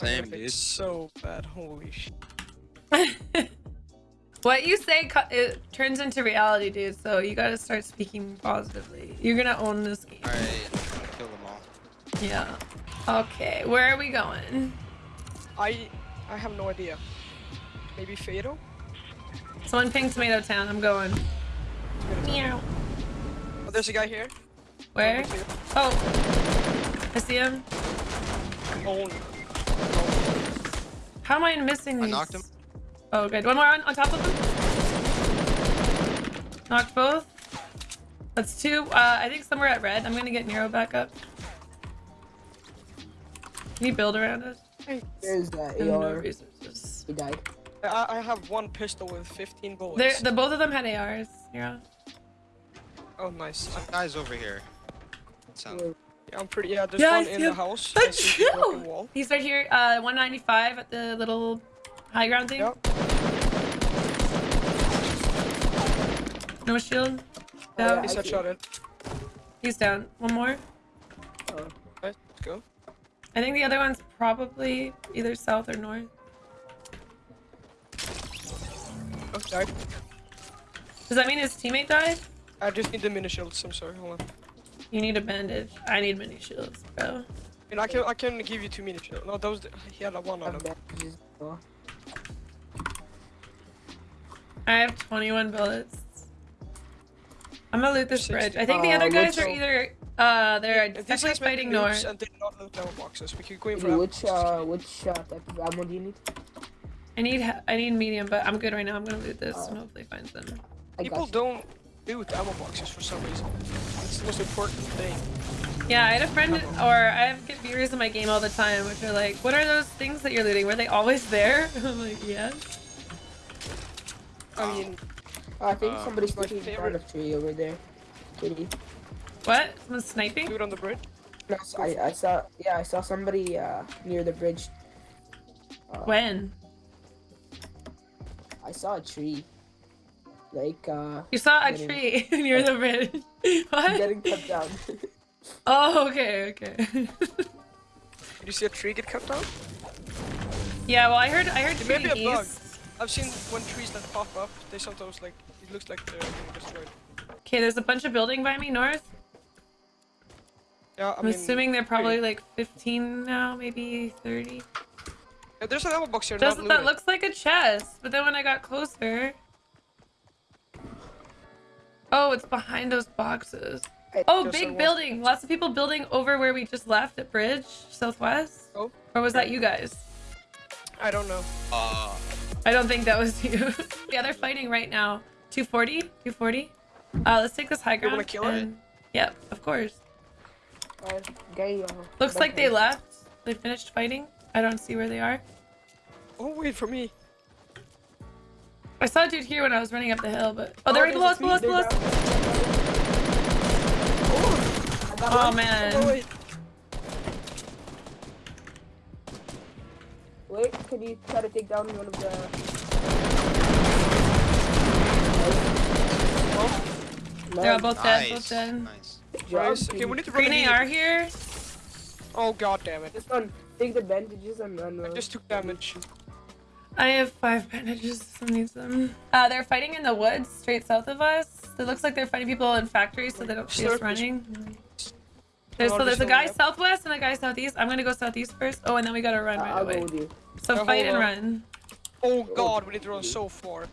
Same, It's so bad. Holy shit. what you say it turns into reality, dude. So you gotta start speaking positively. You're gonna own this game. Alright, kill them all. Yeah. Okay, where are we going? I I have no idea. Maybe Fatal? Someone ping Tomato Town. I'm going. Meow. Oh, there's a guy here. Where? Oh, I see him. Oh, How am I missing I these? knocked him. Oh, good. One more on, on top of him. Knocked both. That's two. Uh, I think somewhere at red. I'm gonna get Nero back up. Can you build around us? There's that And no resources. He died. I, I have one pistol with 15 bullets. They're, the both of them had ARs. Nero. Oh, nice. Some guys over here. Sound. Where- Yeah, I'm pretty. Yeah, there's Yeah, one in the house. I That's see true. He's right here. Uh, 195 at the little high ground thing. Yep. No shield. Oh, Down. yeah. He's I see. headshotted. He's down. One more. Oh, Right, let's go. I think the other one's probably either south or north. Oh, died. Does that mean his teammate died? I just need the mini shields. I'm sorry. Hold on. You need a bandage. I need mini shields, bro. And I can I can give you two mini shields. No, those he had a one on I'm him. back. Just-. I have 21 bullets. I'm gonna loot this 60. bridge. I think the Uh, other guys which- are either uh they're If these definitely fighting nukes north. And they did not loot ammo boxes. We could go in for which uh which uh, type of ammo do you need? I need I need medium, but I'm good right now. I'm gonna loot this Uh, and hopefully find some. I People got you. don't loot ammo boxes for some reason. It's the most important thing. Yeah, I had a friend, or I have get viewers in my game all the time, which are like, "What are those things that you're looting? Were they always there?" I'm like, "Yes." I mean, I think Uh, somebody's my taking down favorite- a tree over there. Kitty. What? Someone's sniping? dude on the bridge. No, I, I saw yeah I saw somebody uh near the bridge. Uh, When? I saw a tree. Like uh You saw a Getting- tree near the bridge. what? getting cut down. Oh, okay, okay. Did you see a tree get cut down? yeah, well, I heard, I heard It may a bug. I've seen when trees that pop up, they sometimes like it looks like they're being destroyed. Okay, there's a bunch of building by me north. Yeah, I I'm mean, assuming they're probably like 15 now, maybe 30. yeah, there's an ammo box here. Does, not that looks like a chest, but then when I got closer... Oh, it's behind those boxes. Oh, big was- building. Lots of people building over where we just left at Bridge, Southwest. Oh. Or was that you guys? I don't know. Uh, I don't think that was you. yeah, they're fighting right now. 240? 240? Uh, let's take this high ground. You ground. wanna kill it? Yep, of course. Uh, guy, uh, Looks like they left. They finished fighting. I don't see where they are. Oh wait for me. I saw a dude here when I was running up the hill, but... Oh, they're right oh, there's below a us, below us, below us. down. I got Oh, one. man. Oh wait. Wait, can you try to take down one of the? They're all both dead, both dead. Nice. Nice. Okay, we need to run. Green immediately. AR here. Oh god damn it! This one, take the bandages and run. I just took damage. I have five bandages. Someone needs them. Uh, they're fighting in the woods straight south of us. It looks like they're fighting people in factories so they don't see us running. There's, so there's a guy southwest and a guy southeast. I'm gonna go southeast first. Oh, and then we gotta run right away. go with you. So fight and run. Oh god, we need to run so far.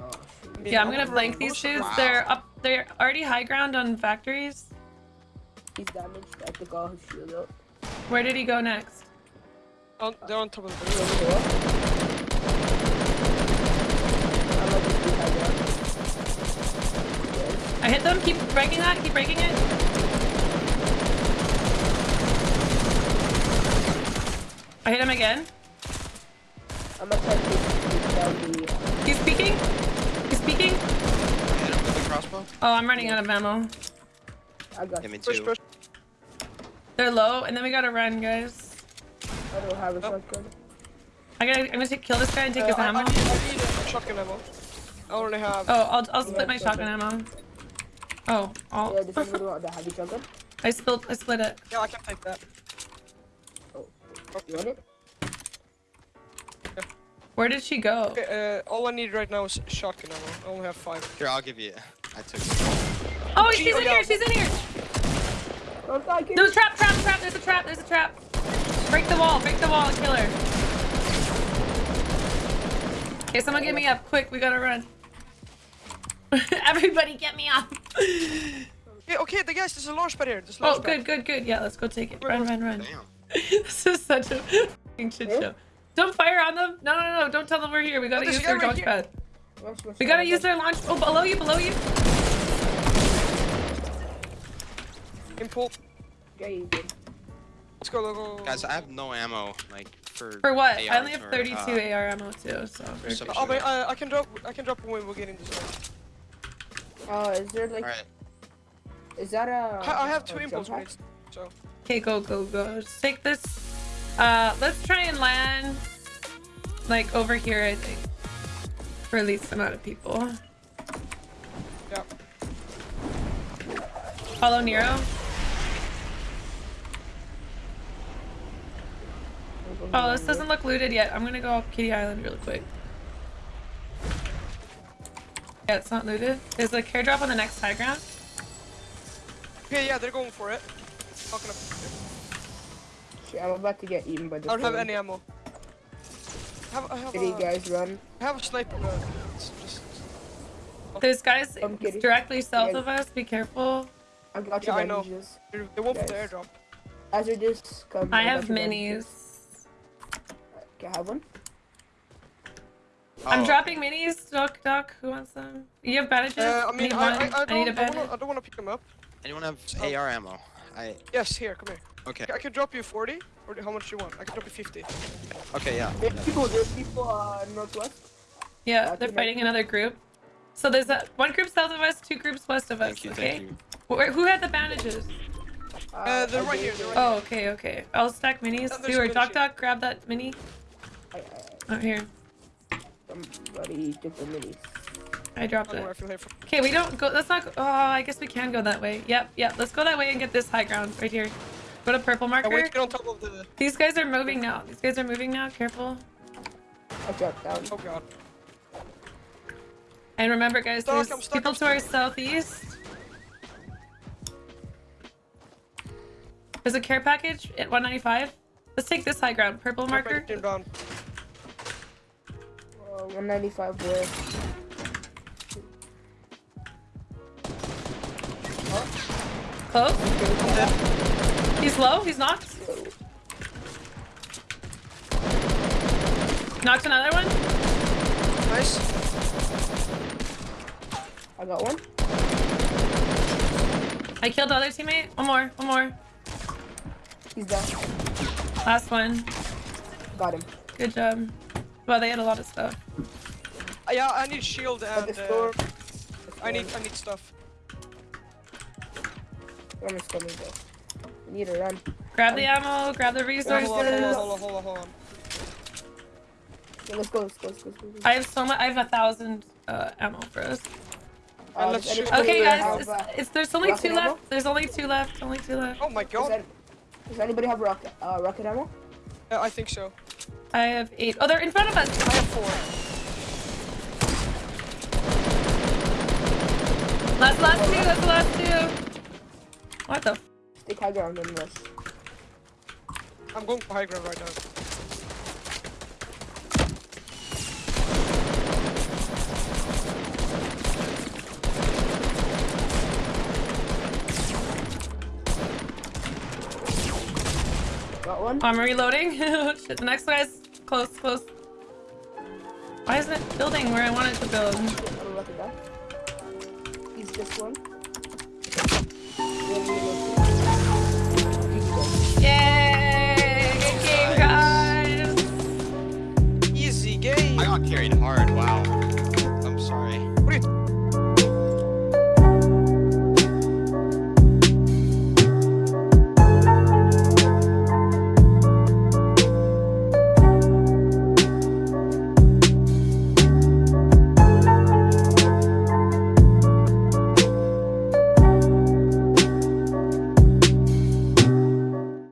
Shoot. mean, Yeah, I'm gonna flank these most dudes. They're up. They're already high ground on factories. He's damaged. I took all his shield out. Where did he go next? On, they're on top of the He's bridge. over here. I'm like this behind there. Yes. I hit them. Keep breaking that. Keep breaking it. I hit him again. I'm gonna try to take down. He's peeking. He's peeking. Hit him with the crossbow. Oh, I'm running out of ammo. I got. Hit me Push, too. push. They're low, and then we gotta run, guys. I don't have a Oh. shotgun. I gotta. I'm gonna take, kill this guy and take Uh, his I, I ammo. need, I need a shotgun ammo. I only have. Oh, I'll I'll split my shotgun. shotgun ammo. Oh, I'll, Yeah, does anybody want the heavy shotgun? I spilled. I split it. Yeah, I can take that. Oh, oh You want it? Where did she go? Okay, uh, all I need right now is shotgun ammo. I only have five. Here, I'll give you. I took. Oh, she's oh, in yeah. here. She's in here. Don't die, kid. No, trap, trap, trap. There's a trap. There's a trap. Break the wall. Break the wall and kill her. Okay, someone get me up. Quick, we gotta run. Everybody get me up. Okay, okay, the guys, there's a launch pad here. There's a Oh, launch good, pad. good, good. Yeah, let's go take it. Run, run, run. Damn. this is such a f***ing shit Yeah. show. Don't fire on them. No, no, no. Don't tell them we're here. We gotta there's use their right launch here. pad. Watch, watch, We gotta watch, use their launch. Oh, below you, below you. Impul. Yeah, you did. Let's go, go, go. Guys, I have no ammo. Like for. For what? I only have or, 32 uh, AR ammo too, so. we're some good. Oh, wait, uh, I can drop. I can drop when we get in the zone. Uh, is there like, All right. is that a? I, I have two jump impulse pad? grenades. So Okay, go, go, go. Just take this. Uh, let's try and land like over here, I think. For at least amount of people. yeah. Follow Nero. Oh, this doesn't look looted yet. I'm gonna go up Kitty Island really quick. Yeah, it's not looted. There's a care drop on the next high ground. Okay, yeah, they're going for it. Not gonna. Shit, I'm about to get eaten by the. I don't have any ammo. I have, I have, Kitty, a, guys, run. I have a sniper gun. It's just. There's guys directly south Yeah. of us. Be careful. I got Yeah, your I know. They're, won't for the airdrop. As are just come. I have minis. bandages. Okay, I have one. I'm Oh, dropping minis. Doc, Doc, who wants them? You have bandages? Uh, I mean, need I, one. I, I need a don't, I, bandage. wanna, I don't want to pick them up. Anyone have Oh. AR ammo? I. Yes, here, come here. Okay. I can drop you 40, or how much do you want? I can drop you 50. Okay. Yeah. There's people. There's people uh northwest. Yeah, I they're can- fighting another group. So there's a one group south of us, two groups west of us. Thank you. okay. Thank you. Where, who had the bandages? Uh, they're right here, they're right Oh, okay, okay. I'll stack minis. And there's Do or Doc Doc, grab that mini. I, I, Oh, here. Somebody took the minis. I dropped oh, I don't know where I it. feel here for. Okay, we don't go. Let's not. Go, oh, I guess we can go that way. Yep, yep. Let's go that way and get this high ground right here. Go to purple marker. wait get on top of the. These guys are moving now. These guys are moving now. Careful. I dropped down. Oh god. And remember, guys, Stuck, there's stuck, people to our southeast. There's a care package at 195. Let's take this high ground. Purple marker. Team down. Uh, 195 where? Close. I'm. He's low. He's knocked. Knocked another one. Nice. I got one. I killed the other teammate. One more. One more. He's down. Last one. Got him. Good job. Well, they had a lot of stuff. Uh, yeah, I need shield and uh. I need I need stuff. Run is coming though. We need to run. Grab the ammo. Grab the Hold on, hold on, resources. hold on, hold on, hold on. Yeah, let's go. Let's go. Let's go. Let's go. Go. I have so much. I have a thousand uh, ammo for us. Uh, let's does shoot. anybody Okay, have, guys. It's, it's, there's only rocket two ammo? left. There's only two left. Only two left. Oh my Does, god. that, does anybody have rocket uh, rocket ammo? Yeah, I think so. I have eight. Oh, they're in front of us. I have four. Last, last two. That's the last two. What the? F Stick high ground and rush. I'm going for high ground right now. Got one. I'm reloading. Oh, Shit, the next guy's close, close. Why isn't it building where I want it to build? He's just one.